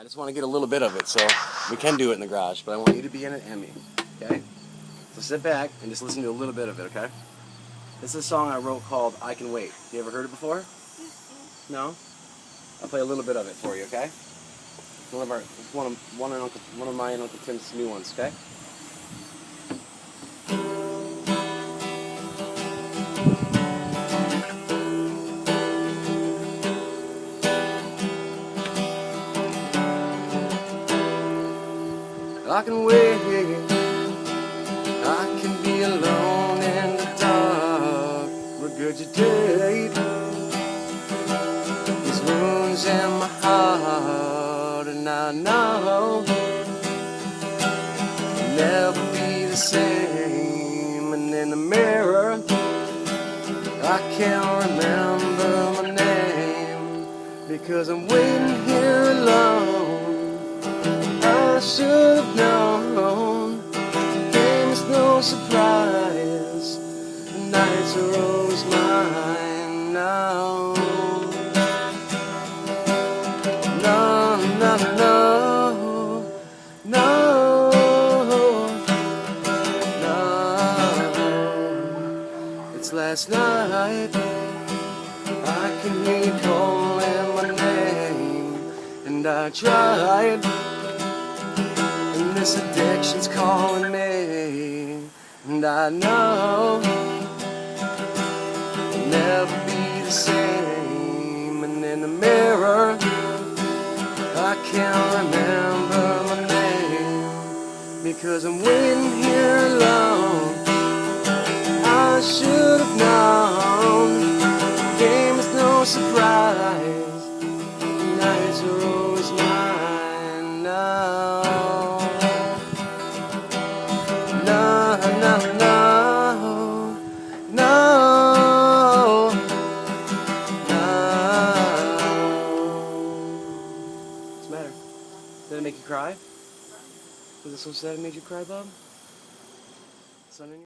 I just want to get a little bit of it, so we can do it in the garage, but I want you to be in it and me, okay? So sit back and just listen to a little bit of it, okay? This is a song I wrote called I Can Wait. You ever heard it before? Mm-hmm. No? I'll play a little bit of it for you, okay? One of our, one of, one of, Uncle, one of my and Uncle Tim's new ones, okay? I can wait, I can be alone in the dark, regurgitate these wounds in my heart, and I know I'll never be the same. And in the mirror, I can't remember my name because I'm waiting here alone. I should have known. Game's no surprise. The nights are always mine now. No, no, no, no, no. It's last night. I can hear you calling my name, and I tried. This addiction's calling me. And I know I'll never be the same. And in the mirror I can't remember my name. Because I'm waiting here alone. I should have known. The Game is no surprise. Nights are always mine make you cry? Was it sad it made you cry, Bob? Sun in your